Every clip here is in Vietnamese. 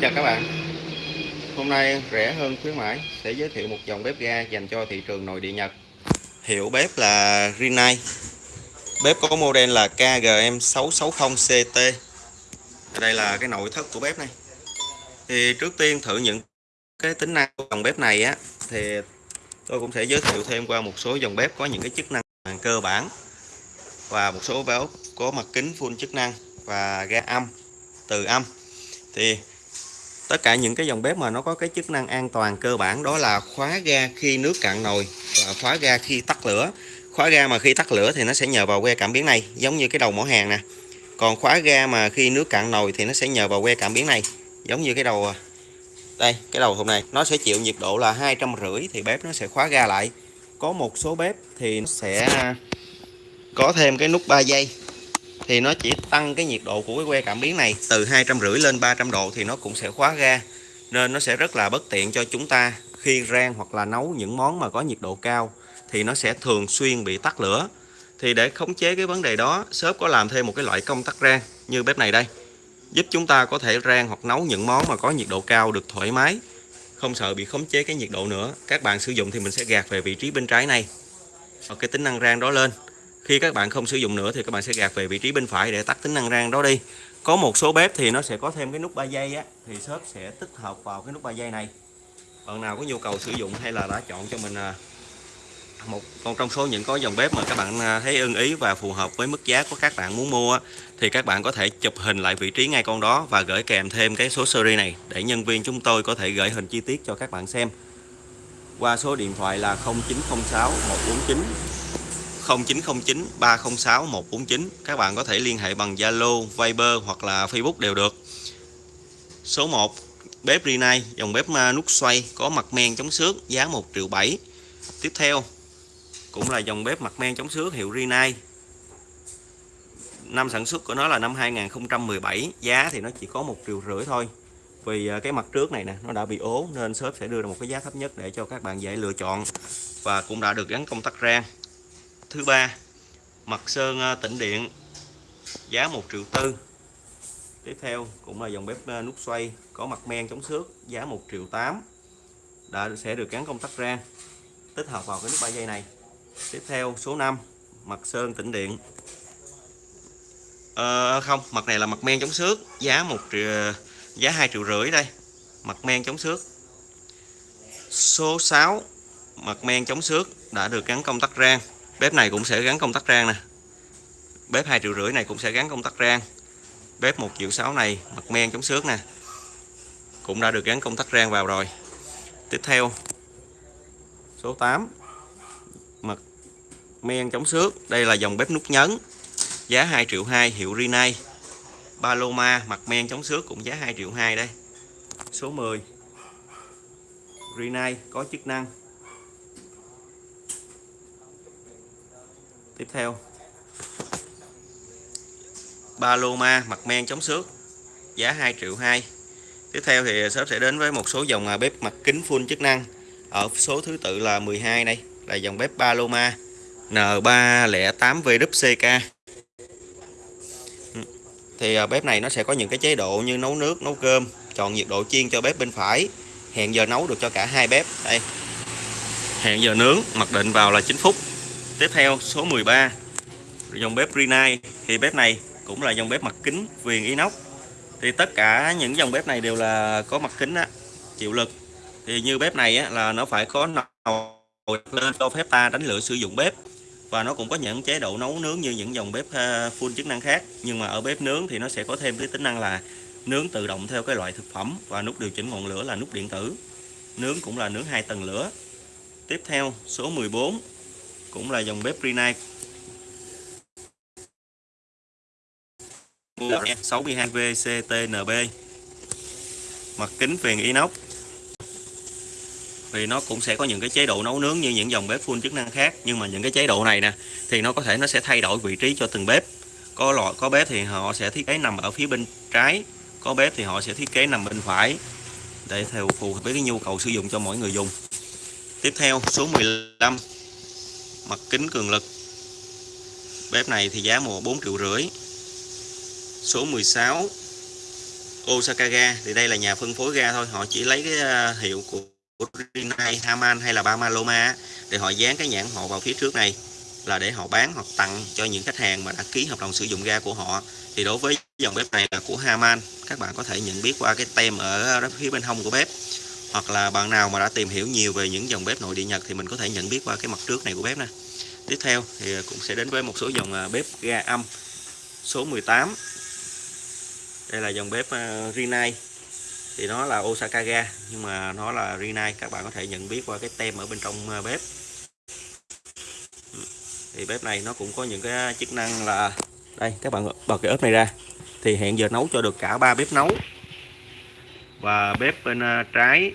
Chào các bạn. Hôm nay rẻ hơn khuyến mãi, sẽ giới thiệu một dòng bếp ga dành cho thị trường nội địa Nhật. Hiệu bếp là Rinnai. Bếp có model là KGM660CT Đây là cái nội thất của bếp này. Thì trước tiên thử những cái tính năng của dòng bếp này á, Thì tôi cũng sẽ giới thiệu thêm qua một số dòng bếp có những cái chức năng cơ bản Và một số bếp có mặt kính full chức năng và ga âm, từ âm. Thì tất cả những cái dòng bếp mà nó có cái chức năng an toàn cơ bản đó là khóa ga khi nước cạn nồi và khóa ga khi tắt lửa. Khóa ga mà khi tắt lửa thì nó sẽ nhờ vào que cảm biến này, giống như cái đầu mỏ hàng nè. Còn khóa ga mà khi nước cạn nồi thì nó sẽ nhờ vào que cảm biến này, giống như cái đầu à, đây, cái đầu hôm này. Nó sẽ chịu nhiệt độ là hai trăm rưỡi thì bếp nó sẽ khóa ga lại. Có một số bếp thì nó sẽ à, có thêm cái nút 3 giây thì nó chỉ tăng cái nhiệt độ của cái que cảm biến này từ hai trăm rưỡi lên 300 độ thì nó cũng sẽ khóa ga, nên nó sẽ rất là bất tiện cho chúng ta khi rang hoặc là nấu những món mà có nhiệt độ cao thì nó sẽ thường xuyên bị tắt lửa. Thì để khống chế cái vấn đề đó, shop có làm thêm một cái loại công tắc rang như bếp này đây, giúp chúng ta có thể rang hoặc nấu những món mà có nhiệt độ cao được thoải mái, không sợ bị khống chế cái nhiệt độ nữa. Các bạn sử dụng thì mình sẽ gạt về vị trí bên trái này. Và cái tính năng rang đó lên khi các bạn không sử dụng nữa thì các bạn sẽ gạt về vị trí bên phải để tắt tính năng rang đó đi. Có một số bếp thì nó sẽ có thêm cái nút 3 giây á, thì shop sẽ tích hợp vào cái nút 3 giây này. Bạn nào có nhu cầu sử dụng hay là đã chọn cho mình à, một con trong số những có dòng bếp mà các bạn à, thấy ưng ý và phù hợp với mức giá của các bạn muốn mua thì các bạn có thể chụp hình lại vị trí ngay con đó và gửi kèm thêm cái số series này để nhân viên chúng tôi có thể gửi hình chi tiết cho các bạn xem. Qua số điện thoại là 0906 149 0909 306 149 các bạn có thể liên hệ bằng Zalo, Viber hoặc là Facebook đều được. Số 1 bếp Rinnai dòng bếp nút xoay có mặt men chống xước giá 1 triệu 7 tiếp theo cũng là dòng bếp mặt men chống xước hiệu Rinnai. Năm sản xuất của nó là năm 2017 giá thì nó chỉ có một triệu rưỡi thôi. Vì à, cái mặt trước này nè nó đã bị ố nên shop sẽ đưa ra một cái giá thấp nhất để cho các bạn dễ lựa chọn và cũng đã được gắn công tắc rang thứ ba mặt sơn à, tĩnh điện giá 1 triệu tư. Tiếp theo cũng là dòng bếp à, nút xoay có mặt men chống xước giá 1 triệu 8 đã sẽ được gắn công tắc rang tích hợp vào cái nút 3 giây này. Tiếp theo số 5 mặt sơn tĩnh điện. À, không mặt này là mặt men chống xước giá 1 triệu à, giá 2 triệu rưỡi đây mặt men chống xước. Số 6 mặt men chống xước đã được gắn công tắc rang bếp này cũng sẽ gắn công tắc rang nè. Bếp hai triệu rưỡi này cũng sẽ gắn công tắc rang. Bếp một triệu sáu này, mặt men chống xước nè. Cũng đã được gắn công tắc rang vào rồi. Tiếp theo, số 8 mặt men chống xước. Đây là dòng bếp nút nhấn, giá 2 triệu 2 hiệu Rinnai. Paloma mặt men chống xước cũng giá 2 triệu 2 đây. Số 10 Rinnai có chức năng. Tiếp theo. Paloma mặt men chống xước. Giá 2 triệu 2 tiếp theo thì shop sẽ đến với một số dòng à, bếp mặt kính full chức năng. Ở số thứ tự là 12 đây, là dòng bếp Paloma N308VWCK ừ. thì à, bếp này nó sẽ có những cái chế độ như nấu nước, nấu cơm, chọn nhiệt độ chiên cho bếp bên phải. Hẹn giờ nấu được cho cả hai bếp. Đây. Hẹn giờ nướng, mặc định vào là 9 phút tiếp theo số 13 dòng bếp Rinnai. Thì bếp này cũng là dòng bếp mặt kính viền inox. Thì tất cả những dòng bếp này đều là có mặt kính á, chịu lực. Thì như bếp này á, là nó phải có nồi lên cho phép ta đánh lửa sử dụng bếp. Và nó cũng có những chế độ nấu nướng như những dòng bếp ờ, full chức năng khác. Nhưng mà ở bếp nướng thì nó sẽ có thêm cái tính năng là nướng tự động theo cái loại thực phẩm và nút điều chỉnh ngọn lửa là nút điện tử. Nướng cũng là nướng hai tầng lửa. Tiếp theo số 14 cũng là dòng bếp Rinnai. 62 VCTNB mặt kính viền inox. Thì nó cũng sẽ có những cái chế độ nấu nướng như những dòng bếp full chức năng khác nhưng mà những cái chế độ này nè thì nó có thể nó sẽ thay đổi vị trí cho từng bếp. Có loại có bếp thì họ sẽ thiết kế nằm ở phía bên trái có bếp thì họ sẽ thiết kế nằm bên phải để theo phù hợp với cái nhu cầu sử dụng cho mỗi người dùng. Tiếp theo số 15 mặt kính cường lực. Bếp này thì giá mùa 4 triệu rưỡi. Số 16 Osaka ga thì đây là nhà phân phối ga thôi. Họ chỉ lấy cái à, hiệu của Rinnai, Haman hay là Bamaloma để họ dán cái nhãn họ vào phía trước này là để họ bán hoặc tặng cho những khách hàng mà đã ký hợp đồng sử dụng ga của họ. Thì đối với dòng bếp này là của Haman các bạn có thể nhận biết qua cái tem ở phía bên hông của bếp hoặc là bạn nào mà đã tìm hiểu nhiều về những dòng bếp nội địa Nhật thì mình có thể nhận biết qua cái mặt trước này của bếp nè. Tiếp theo thì à, cũng sẽ đến với một số dòng à, bếp ga âm số 18 đây là dòng bếp uh, Rinnai. Thì nó là Osaka ga nhưng mà nó là Rinnai các bạn có thể nhận biết qua cái tem ở bên trong bếp. Thì bếp này nó cũng có những cái chức năng là đây các bạn bật cái ớt này ra. Thì hẹn giờ nấu cho được cả ba bếp nấu và bếp bên à, trái.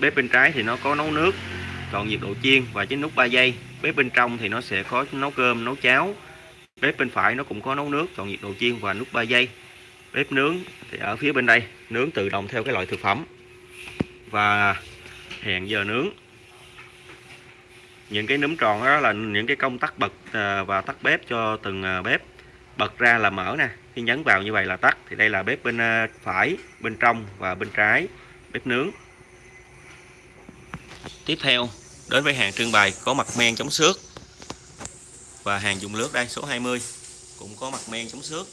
Bếp bên trái thì nó có nấu nước, còn nhiệt độ chiên và chính nút 3 giây. Bếp bên trong thì nó sẽ có nấu cơm, nấu cháo. Bếp bên phải nó cũng có nấu nước, còn nhiệt độ chiên và nút 3 giây. Bếp nướng thì ở phía bên đây, nướng tự động theo cái loại thực phẩm. Và hẹn giờ nướng. Những cái núm tròn đó là những cái công tắc bật à, và tắt bếp cho từng à, bếp. Bật ra là mở nè khi nhấn vào như vậy là tắt. Thì đây là bếp bên à, phải, bên trong và bên trái, bếp nướng. Tiếp theo, đến với hàng trưng bày có mặt men chống xước. Và hàng dùng lướt đây, số 20 cũng có mặt men chống xước.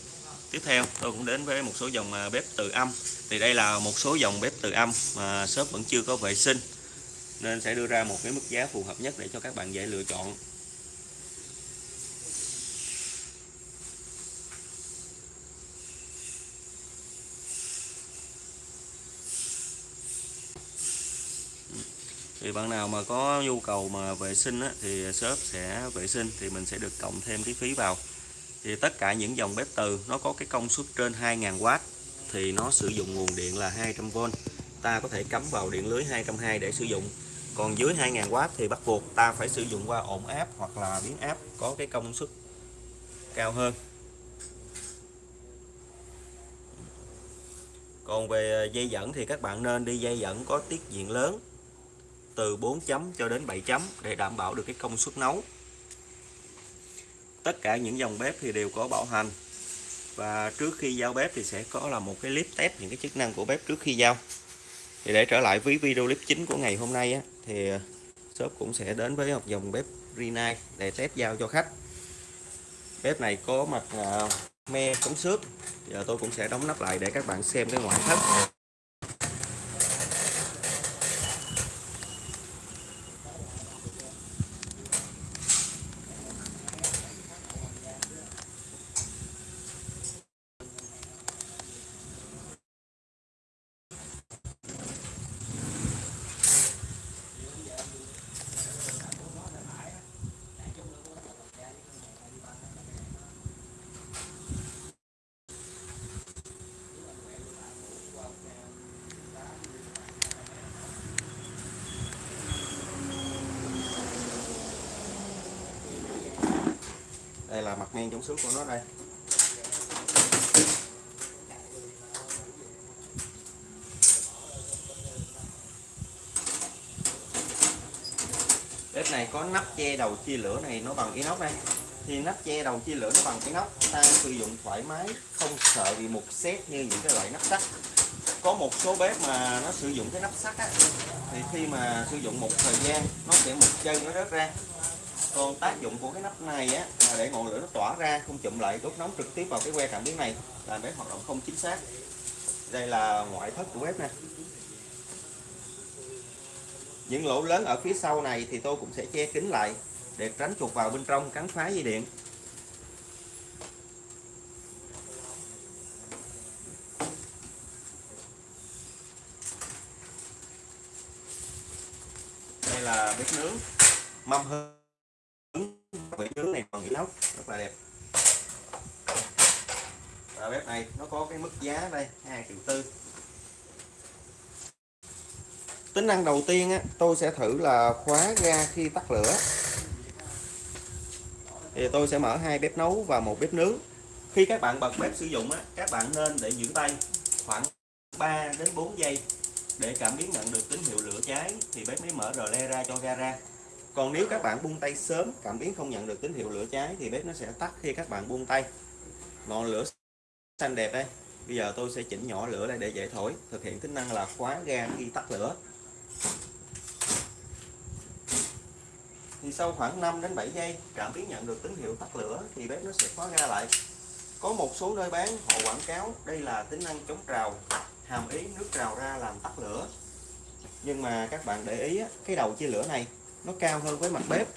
Tiếp theo, tôi cũng đến với một số dòng à, bếp từ âm. Thì đây là một số dòng bếp từ âm mà shop vẫn chưa có vệ sinh. Nên sẽ đưa ra một cái mức giá phù hợp nhất để cho các bạn dễ lựa chọn. Thì bạn nào mà có nhu cầu mà vệ sinh á, thì shop sẽ vệ sinh thì mình sẽ được cộng thêm cái phí vào. Thì tất cả những dòng bếp từ nó có cái công suất trên 2.000W thì nó sử dụng nguồn điện là 200V ta có thể cắm vào điện lưới 220 để sử dụng. Còn dưới 2000W thì bắt buộc ta phải sử dụng qua ổn áp hoặc là biến áp có cái công suất cao hơn. Còn về dây dẫn thì các bạn nên đi dây dẫn có tiết diện lớn từ 4 chấm cho đến 7 chấm để đảm bảo được cái công suất nấu. Tất cả những dòng bếp thì đều có bảo hành. Và trước khi giao bếp thì sẽ có là một cái clip test những cái chức năng của bếp trước khi giao. Thì để trở lại với video clip chính của ngày hôm nay á, thì ờ, shop cũng sẽ đến với một dòng bếp Rina để test giao cho khách. Bếp này có mặt ờ, me chống xước. Giờ tôi cũng sẽ đóng nắp lại để các bạn xem cái ngoại thất. Đây là mặt ngang chống xước của nó đây. Bếp này có nắp che đầu chia lửa này nó bằng inox đây. Thì nắp che đầu chia lửa nó bằng inox, ta sử dụng thoải mái, không sợ bị mục xét như những cái loại nắp sắt. Có một số bếp mà nó sử dụng cái nắp sắt á, thì khi mà sử dụng một thời gian, nó sẽ mục chân nó rớt ra còn tác dụng của cái nắp này á, là để ngọn lửa nó tỏa ra, không chụm lại đốt nóng trực tiếp vào cái que cảm biến này. Làm bếp hoạt động không chính xác. Đây là ngoại thất của bếp nè. Những lỗ lớn ở phía sau này thì tôi cũng sẽ che kín lại để tránh chuột vào bên trong, cắn phá dây điện. Đây là bếp nướng. Mâm hơn vị nướng này còn inox rất là đẹp. Và bếp này nó có cái mức giá đây 2 triệu tư. Tính năng đầu tiên á, tôi sẽ thử là khóa ga khi tắt lửa. Thì tôi sẽ mở hai bếp nấu và một bếp nướng. Khi các bạn bật bếp sử dụng á, các bạn nên để giữ tay khoảng 3 đến 4 giây. Để cảm biến nhận được tín hiệu lửa cháy thì bếp mới mở rờ le ra cho ga ra còn nếu các bạn buông tay sớm, cảm biến không nhận được tín hiệu lửa cháy thì bếp nó sẽ tắt khi các bạn buông tay. Ngọn lửa xanh đẹp đây. Bây giờ tôi sẽ chỉnh nhỏ lửa lại để dễ thổi. Thực hiện tính năng là khóa ga khi tắt lửa. Thì sau khoảng 5 đến 7 giây, cảm biến nhận được tín hiệu tắt lửa thì bếp nó sẽ khóa ga lại. Có một số nơi bán, họ quảng cáo đây là tính năng chống trào, hàm ý nước trào ra làm tắt lửa. Nhưng mà các bạn để ý cái đầu chia lửa này nó cao hơn với mặt bếp.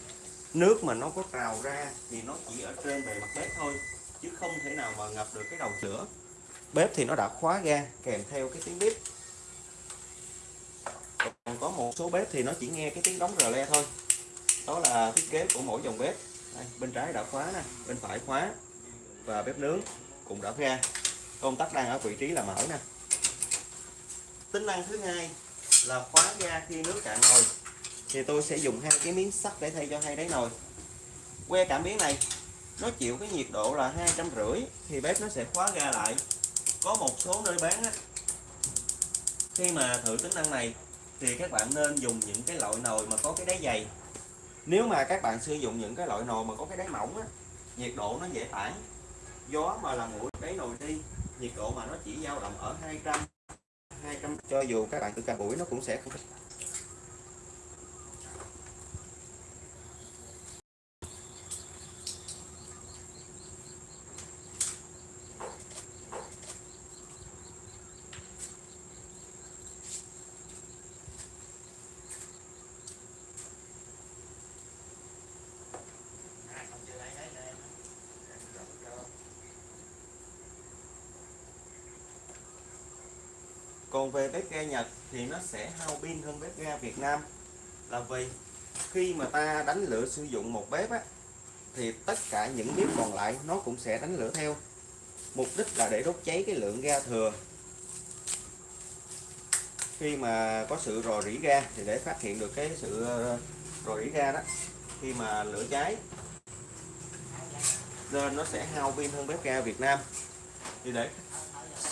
Nước mà nó có trào ra thì nó chỉ ở trên bề mặt bếp thôi chứ không thể nào mà ngập được cái đầu lửa. Bếp thì nó đã khóa ga kèm theo cái tiếng bếp. Còn có một số bếp thì nó chỉ nghe cái tiếng đóng rờ le thôi. Đó là thiết kế của mỗi dòng bếp. Đây, bên trái đã khóa nè bên phải khóa. Và bếp nướng cũng đã ga công tắc đang ở vị trí là mở nè. Tính năng thứ hai là khóa ga khi nước cạn nồi thì tôi sẽ dùng hai cái miếng sắt để thay cho hai đáy nồi. Que cảm biến này nó chịu cái nhiệt độ là hai trăm rưỡi thì bếp nó sẽ khóa ga lại. Có một số nơi bán á, khi mà thử tính năng này thì các bạn nên dùng những cái loại nồi mà có cái đáy dày. Nếu mà các bạn sử dụng những cái loại nồi mà có cái đáy mỏng á, nhiệt độ nó dễ tản. Gió mà làm nguội đáy nồi đi nhiệt độ mà nó chỉ dao động ở 200 200 cho dù các bạn tự cả buổi nó cũng sẽ không còn về bếp ga Nhật thì nó sẽ hao pin hơn bếp ga Việt Nam. Là vì khi mà ta đánh lửa sử dụng một bếp á, thì tất cả những bếp còn lại nó cũng sẽ đánh lửa theo. Mục đích là để đốt cháy cái lượng ga thừa. Khi mà có sự rò rỉ ga thì để phát hiện được cái sự ờ, rò rỉ ga đó. Khi mà lửa cháy nên nó sẽ hao pin hơn bếp ga Việt Nam. Thì để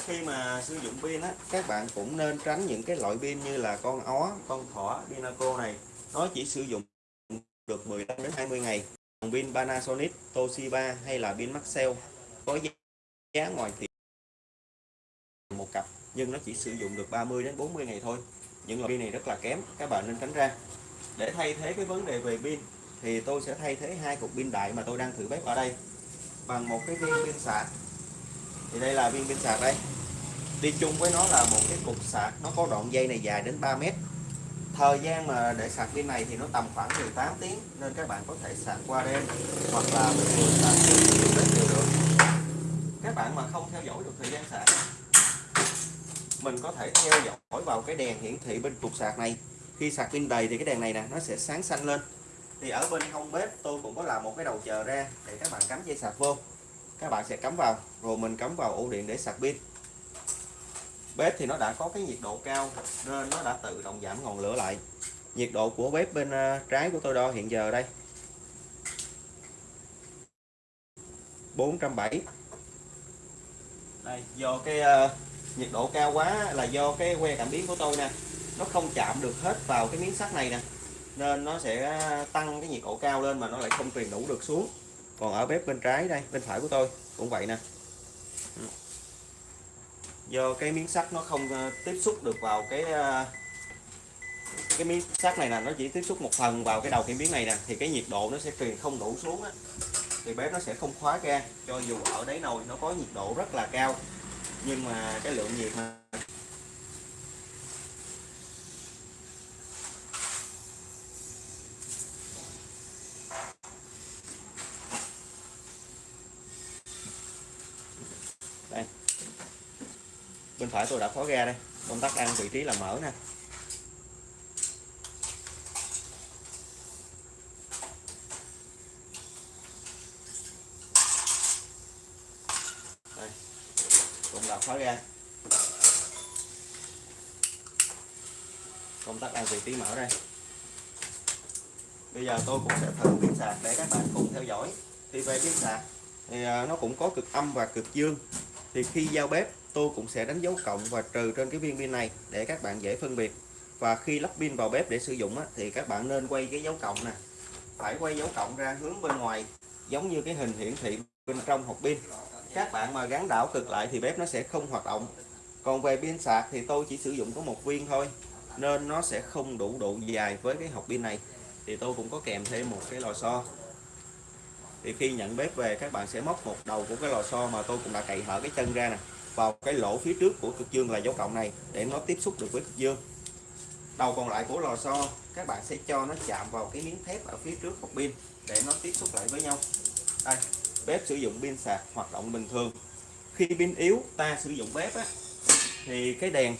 khi mà sử dụng pin á, các bạn cũng nên tránh những cái loại pin như là con ó, con thỏ, pinaco này. Nó chỉ sử dụng được 15 đến 20 ngày. Còn pin Panasonic, Toshiba hay là pin Maxell có giá ngoài thị một cặp, nhưng nó chỉ sử dụng được 30 đến 40 ngày thôi. Những loại pin này rất là kém, các bạn nên tránh ra. Để thay thế cái vấn đề về pin, thì tôi sẽ thay thế hai cục pin đại mà tôi đang thử bếp ở đây bằng một cái viên pin sạc. Thì đây là viên pin sạc đây đi chung với nó là một cái cục sạc, nó có đoạn dây này dài đến 3 mét. Thời gian mà để sạc pin này thì nó tầm khoảng 18 tiếng, nên các bạn có thể sạc qua đêm, hoặc là bình thường sạc đến đều được. Các bạn mà không theo dõi được thời gian sạc, mình có thể theo dõi vào cái đèn hiển thị bên cục sạc này. Khi sạc pin đầy thì cái đèn này nè, nó sẽ sáng xanh lên. Thì ở bên hông bếp, tôi cũng có làm một cái đầu chờ ra để các bạn cắm dây sạc vô. Các bạn sẽ cắm vào, rồi mình cắm vào ổ điện để sạc pin bếp thì nó đã có cái nhiệt độ cao nên nó đã tự động giảm ngọn lửa lại. Nhiệt độ của bếp bên à, trái của tôi đo hiện giờ đây. 470 đây do cái uh, nhiệt độ cao quá là do cái que cảm biến của tôi nè. Nó không chạm được hết vào cái miếng sắt này nè nên nó sẽ à, tăng cái nhiệt độ cao lên mà nó lại không truyền đủ được xuống. Còn ở bếp bên trái đây bên phải của tôi cũng vậy nè do cái miếng sắt nó không ờ, tiếp xúc được vào cái ờ, cái miếng sắt này là nó chỉ tiếp xúc một phần vào cái đầu cái biến này nè thì cái nhiệt độ nó sẽ truyền không đủ xuống á. Thì bếp nó sẽ không khóa ra, cho dù ở đáy nồi nó có nhiệt độ rất là cao nhưng mà cái lượng nhiệt mà bên phải tôi đã khóa ga đây. Công tắc đang vị trí là mở nè. Đây, cũng là khóa ga. Công tắc đang vị trí mở đây. Bây giờ tôi cũng sẽ thử biến sạc để các bạn cùng theo dõi. Thì về pin sạc thì à, nó cũng có cực âm và cực dương. Thì khi giao bếp tôi cũng sẽ đánh dấu cộng và trừ trên cái viên pin này để các bạn dễ phân biệt. Và khi lắp pin vào bếp để sử dụng á, thì các bạn nên quay cái dấu cộng nè. Phải quay dấu cộng ra hướng bên ngoài giống như cái hình hiển thị bên trong hộp pin. Các bạn mà gắn đảo cực lại thì bếp nó sẽ không hoạt động. Còn về pin sạc thì tôi chỉ sử dụng có một viên thôi nên nó sẽ không đủ độ dài với cái hộp pin này. Thì tôi cũng có kèm thêm một cái lò xo. Thì khi nhận bếp về các bạn sẽ móc một đầu của cái lò xo mà tôi cũng đã cậy hở cái chân ra nè vào cái lỗ phía trước của cực dương là dấu cộng này để nó tiếp xúc được với cực dương. Đầu còn lại của lò xo các bạn sẽ cho nó chạm vào cái miếng thép ở phía trước hộp pin để nó tiếp xúc lại với nhau. Đây bếp sử dụng pin sạc hoạt động bình thường. Khi pin yếu ta sử dụng bếp á, thì cái đèn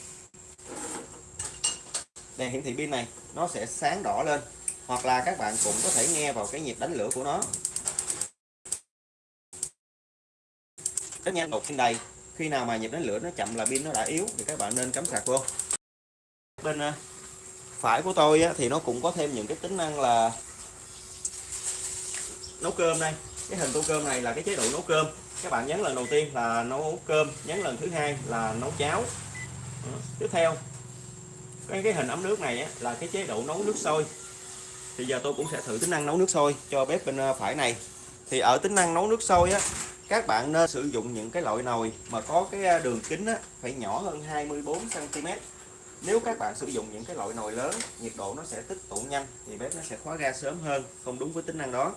đèn hiển thị pin này nó sẽ sáng đỏ lên hoặc là các bạn cũng có thể nghe vào cái nhịp đánh lửa của nó. Rất nhanh một pin đầy khi nào mà nhịp đánh lửa nó chậm là pin nó đã yếu thì các bạn nên cắm sạc vô. Bên à, phải của tôi á, thì nó cũng có thêm những cái tính năng là nấu cơm đây. Cái hình tô cơm này là cái chế độ nấu cơm. Các bạn nhấn lần đầu tiên là nấu cơm nhấn lần thứ hai là nấu cháo. Tiếp theo cái, cái hình ấm nước này á, là cái chế độ nấu nước sôi. Thì giờ tôi cũng sẽ thử tính năng nấu nước sôi cho bếp bên à, phải này. Thì ở tính năng nấu nước sôi á các bạn nên sử dụng những cái loại nồi mà có cái à, đường kính á, phải nhỏ hơn 24 cm nếu các bạn sử dụng những cái loại nồi lớn nhiệt độ nó sẽ tích tụ nhanh thì bếp nó sẽ khóa ga sớm hơn không đúng với tính năng đó.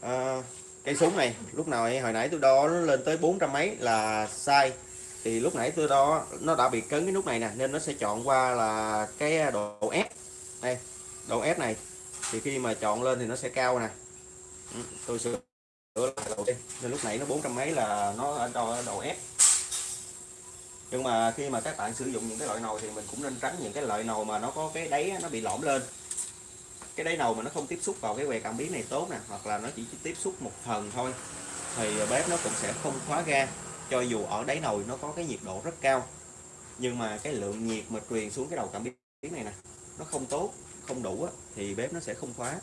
À, cây súng này lúc nào hồi nãy tôi đo nó lên tới 400 mấy là sai. Thì lúc nãy tôi đo nó đã bị cấn cái nút này nè nên nó sẽ chọn qua là cái độ ép đây độ ép này. Thì khi mà chọn lên thì nó sẽ cao nè. Ừ, tôi sửa lại đầu tiên nên lúc nãy nó 400 mấy là nó ở độ, độ ép nhưng mà khi mà các bạn sử dụng những cái loại nồi thì mình cũng nên tránh những cái loại nồi mà nó có cái đáy nó bị lõm lên cái đáy nồi mà nó không tiếp xúc vào cái que cảm biến này tốt nè, hoặc là nó chỉ tiếp xúc một phần thôi, thì bếp nó cũng sẽ không khóa ga cho dù ở đáy nồi nó có cái nhiệt độ rất cao, nhưng mà cái lượng nhiệt mà truyền xuống cái đầu cảm biến này nè, nó không tốt, không đủ thì bếp nó sẽ không khóa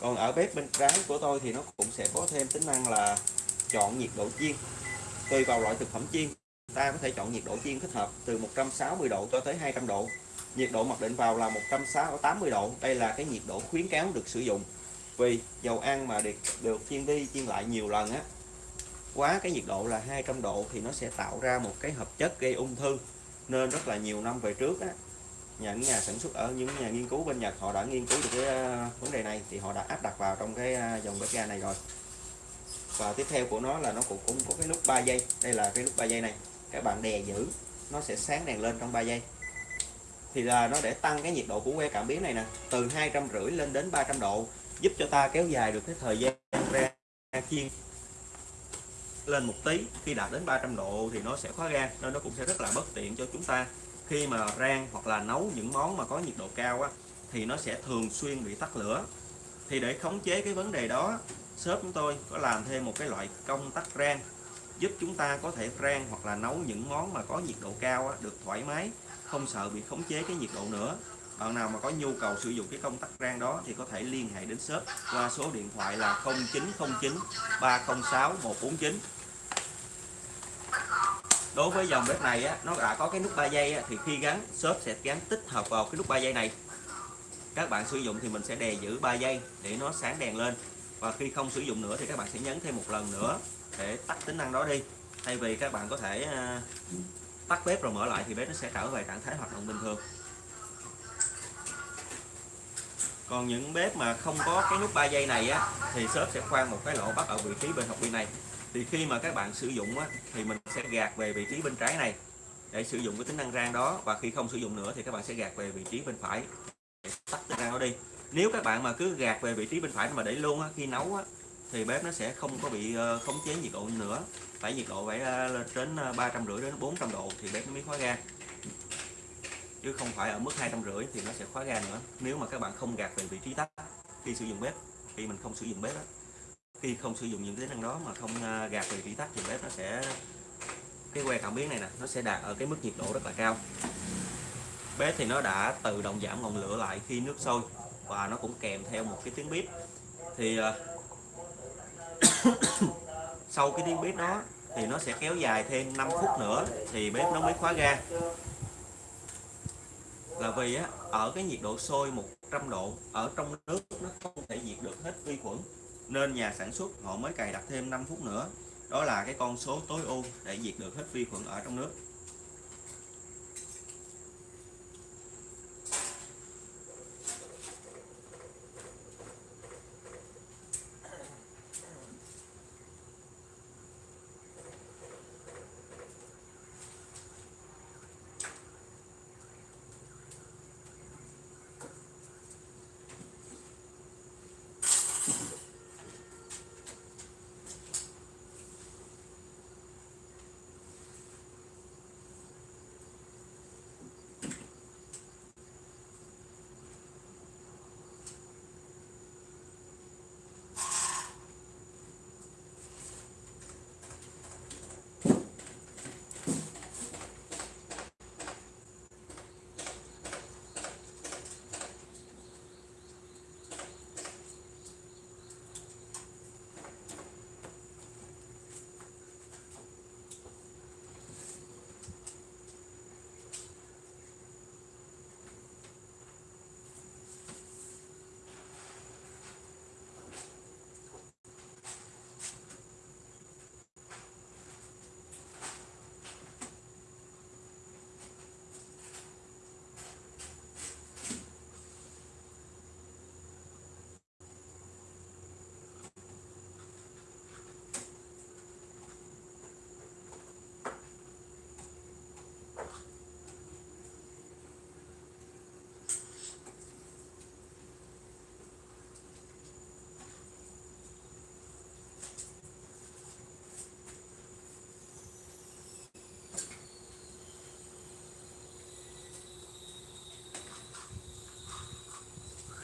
còn ở bếp bên trái của tôi thì nó cũng sẽ có thêm tính năng là chọn nhiệt độ chiên. Tùy vào loại thực phẩm chiên, ta có thể chọn nhiệt độ chiên thích hợp từ 160 độ cho tới 200 độ nhiệt độ mặc định vào là 180 độ. Đây là cái nhiệt độ khuyến cáo được sử dụng vì dầu ăn mà được, được chiên đi chiên lại nhiều lần á quá cái nhiệt độ là 200 độ thì nó sẽ tạo ra một cái hợp chất gây ung thư nên rất là nhiều năm về trước á những nhà sản xuất ở những nhà nghiên cứu bên Nhật họ đã nghiên cứu được cái ờ, vấn đề này thì họ đã áp đặt vào trong cái ờ, dòng bếp ga này rồi. Và tiếp theo của nó là nó cũng cũng có cái nút 3 giây đây là cái nút 3 giây này. Các bạn đè giữ nó sẽ sáng đèn lên trong 3 giây thì là nó để tăng cái nhiệt độ của que cảm biến này nè từ hai trăm rưỡi lên đến 300 độ giúp cho ta kéo dài được cái thời gian ra chiên lên một tí. Khi đạt đến 300 độ thì nó sẽ khóa ga nên nó cũng sẽ rất là bất tiện cho chúng ta. Khi mà rang hoặc là nấu những món mà có nhiệt độ cao á, thì nó sẽ thường xuyên bị tắt lửa. Thì để khống chế cái vấn đề đó shop chúng tôi có làm thêm một cái loại công tắc rang giúp chúng ta có thể rang hoặc là nấu những món mà có nhiệt độ cao á, được thoải mái không sợ bị khống chế cái nhiệt độ nữa. Bạn nào mà có nhu cầu sử dụng cái công tắc rang đó thì có thể liên hệ đến shop qua số điện thoại là 0909 306 149 đối với dòng bếp này á, nó đã có cái nút 3 giây á, thì khi gắn shop sẽ gắn tích hợp vào cái nút 3 giây này. Các bạn sử dụng thì mình sẽ đè giữ 3 giây để nó sáng đèn lên. Và khi không sử dụng nữa thì các bạn sẽ nhấn thêm một lần nữa để tắt tính năng đó đi. Thay vì các bạn có thể à, tắt bếp rồi mở lại thì bếp nó sẽ trở về trạng thái hoạt động bình thường. Còn những bếp mà không có cái nút 3 giây này á thì shop sẽ khoan một cái lỗ bắt ở vị trí bên học viên này. Thì khi mà các bạn sử dụng á, thì mình sẽ gạt về vị trí bên trái này để sử dụng cái tính năng rang đó. Và khi không sử dụng nữa thì các bạn sẽ gạt về vị trí bên phải để tắt tính năng đó đi. Nếu các bạn mà cứ gạt về vị trí bên phải mà để luôn á, khi nấu á, thì bếp nó sẽ không có bị ờ, khống chế nhiệt độ nữa. Phải nhiệt độ phải ờ, lên đến ờ, ba trăm rưỡi đến 400 độ thì bếp nó mới khóa ga chứ không phải ở mức hai trăm rưỡi thì nó sẽ khóa ga nữa. Nếu mà các bạn không gạt về vị trí tắt khi sử dụng bếp khi mình không sử dụng bếp đó. khi không sử dụng những tính năng đó mà không ờ, gạt về vị trí tắt thì bếp nó sẽ cái que cảm biến này nè nó sẽ đạt ở cái mức nhiệt độ rất là cao. Bếp thì nó đã tự động giảm ngọn lửa lại khi nước sôi và nó cũng kèm theo một cái tiếng bếp thì sau cái tiếng bếp đó thì nó sẽ kéo dài thêm 5 phút nữa thì bếp nó mới khóa ga. Là vì á, ở cái nhiệt độ sôi 100 độ ở trong nước nó không thể diệt được hết vi khuẩn nên nhà sản xuất họ mới cài đặt thêm 5 phút nữa. Đó là cái con số tối ưu để diệt được hết vi khuẩn ở trong nước.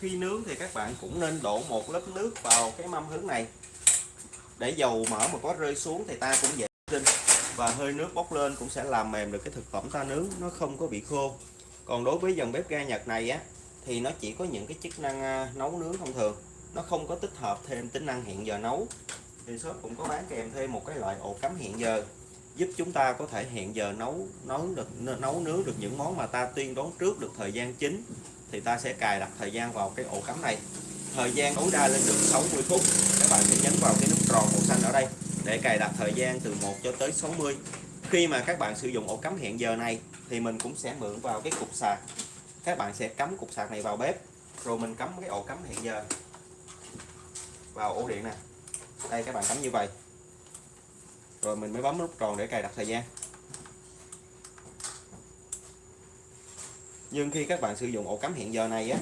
Khi nướng thì các bạn cũng nên đổ một lớp nước vào cái mâm hướng này. Để dầu mỡ mà có rơi xuống thì ta cũng dễ sinh. Và hơi nước bốc lên cũng sẽ làm mềm được cái thực phẩm ta nướng, nó không có bị khô. Còn đối với dòng bếp ga Nhật này á, thì nó chỉ có những cái chức năng à, nấu nướng thông thường. Nó không có tích hợp thêm tính năng hẹn giờ nấu. Thì shop cũng có bán kèm thêm một cái loại ổ cắm hẹn giờ, giúp chúng ta có thể hẹn giờ nấu nấu được, nấu nướng được những món mà ta tiên đoán trước được thời gian chính thì ta sẽ cài đặt thời gian vào cái ổ cắm này. Thời gian tối đa lên được 60 phút. Các bạn sẽ nhấn vào cái nút tròn màu xanh ở đây để cài đặt thời gian từ 1 cho tới 60 khi mà các bạn sử dụng ổ cắm hẹn giờ này thì mình cũng sẽ mượn vào cái cục sạc. Các bạn sẽ cắm cục sạc này vào bếp, rồi mình cắm cái ổ cắm hẹn giờ vào ổ điện nè. Đây, các bạn cắm như vậy. Rồi mình mới bấm nút tròn để cài đặt thời gian. Nhưng khi các bạn sử dụng ổ cắm hẹn giờ này á,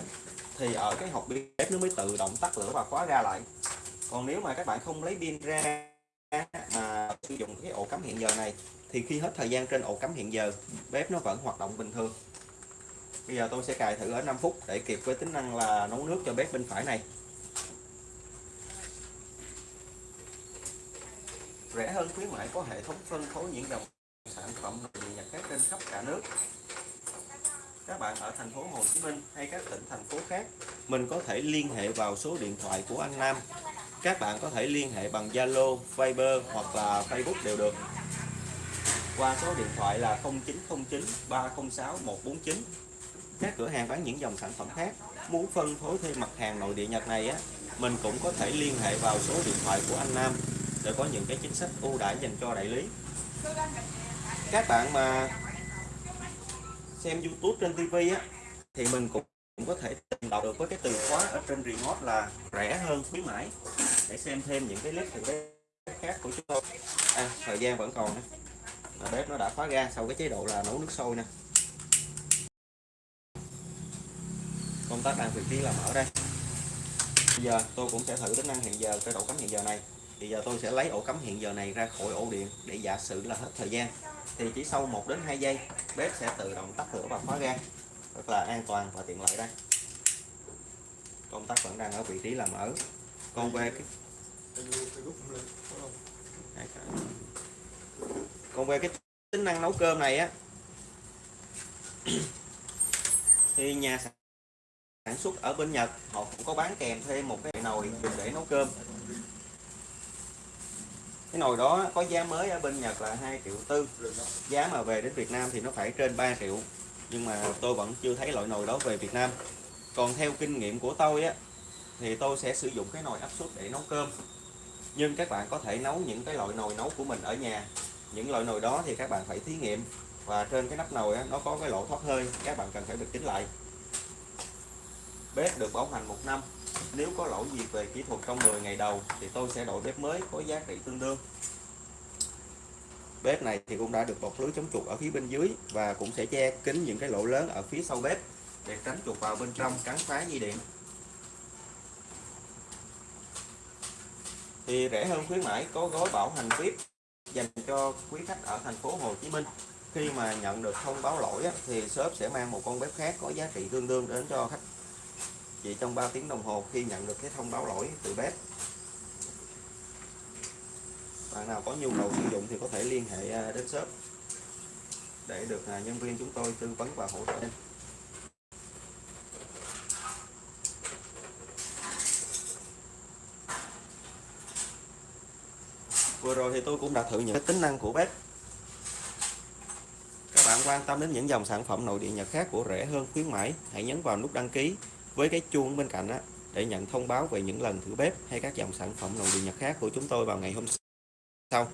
thì ở cái hộp bếp nó mới tự động tắt lửa và khóa ra lại. Còn nếu mà các bạn không lấy pin ra mà sử dụng cái ổ cắm hẹn giờ này, thì khi hết thời gian trên ổ cắm hẹn giờ, bếp nó vẫn hoạt động bình thường. Bây giờ tôi sẽ cài thử ở 5 phút để kịp với tính năng là nấu nước cho bếp bên phải này. Rẻ hơn khuyến mãi có hệ thống phân phối những dòng sản phẩm nội địa nhật khác trên khắp cả nước các bạn ở thành phố Hồ Chí Minh hay các tỉnh thành phố khác mình có thể liên hệ vào số điện thoại của anh Nam. Các bạn có thể liên hệ bằng Zalo, Viber hoặc là Facebook đều được. Qua số điện thoại là 0909 306 149 các cửa hàng bán những dòng sản phẩm khác muốn phân phối thêm mặt hàng nội địa Nhật này á mình cũng có thể liên hệ vào số điện thoại của anh Nam để có những cái chính sách ưu đãi dành cho đại lý. Các bạn mà xem YouTube trên TV á thì mình cũng cũng có thể tìm đọc được với cái từ khóa ở trên remote là rẻ hơn khuyến mãi. Để xem thêm những cái clip từ bếp khác của chúng tôi. À, thời gian vẫn còn nè. Bếp nó đã khóa ga sau cái chế độ là nấu nước sôi nè. Công tắc đang vị trí là mở đây. Bây giờ tôi cũng sẽ thử tính năng hiện giờ cái ổ cắm hiện giờ này. Thì giờ tôi sẽ lấy ổ cắm hiện giờ này ra khỏi ổ điện để giả sử là hết thời gian thì chỉ sau 1 đến 2 giây, bếp sẽ tự động tắt lửa và khóa ga. Rất là an toàn và tiện lợi đây. Công tắc vẫn đang ở vị trí làm ở. Còn về cái còn về cái tính năng nấu cơm này á. Thì nhà sản xuất ở bên Nhật, họ cũng có bán kèm thêm một cái nồi dùng để nấu cơm cái nồi đó có giá mới ở bên Nhật là 2 triệu tư. Giá mà về đến Việt Nam thì nó phải trên 3 triệu. Nhưng mà tôi vẫn chưa thấy loại nồi đó về Việt Nam. Còn theo kinh nghiệm của tôi á thì tôi sẽ sử dụng cái nồi áp suất để nấu cơm. Nhưng các bạn có thể nấu những cái loại nồi nấu của mình ở nhà. Những loại nồi đó thì các bạn phải thí nghiệm. Và trên cái nắp nồi á, nó có cái lỗ thoát hơi. Các bạn cần phải được kính lại. Bếp được bảo hành một năm nếu có lỗi gì về kỹ thuật trong 10 ngày đầu thì tôi sẽ đổi bếp mới có giá trị tương đương. Bếp này thì cũng đã được bọc lưới chống chuột ở phía bên dưới và cũng sẽ che kín những cái lỗ lớn ở phía sau bếp để tránh chuột vào bên trong cắn phá dây điện. Thì rẻ hơn khuyến mãi có gói bảo hành VIP dành cho quý khách ở thành phố Hồ Chí Minh. Khi mà nhận được thông báo lỗi á, thì shop sẽ mang một con bếp khác có giá trị tương đương đến cho khách chỉ trong 3 tiếng đồng hồ khi nhận được cái thông báo lỗi từ bếp, bạn nào có nhu cầu sử dụng thì có thể liên hệ à, đến shop để được à, nhân viên chúng tôi tư vấn và hỗ trợ. Vừa rồi thì tôi cũng đã thử những cái tính năng của bếp. Các bạn quan tâm đến những dòng sản phẩm nội địa Nhật khác của rẻ hơn khuyến mãi, hãy nhấn vào nút đăng ký với cái chuông bên cạnh đó để nhận thông báo về những lần thử bếp hay các dòng sản phẩm nội địa Nhật khác của chúng tôi vào ngày hôm sau.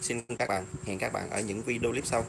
Xin các bạn, hẹn các bạn ở những video clip sau.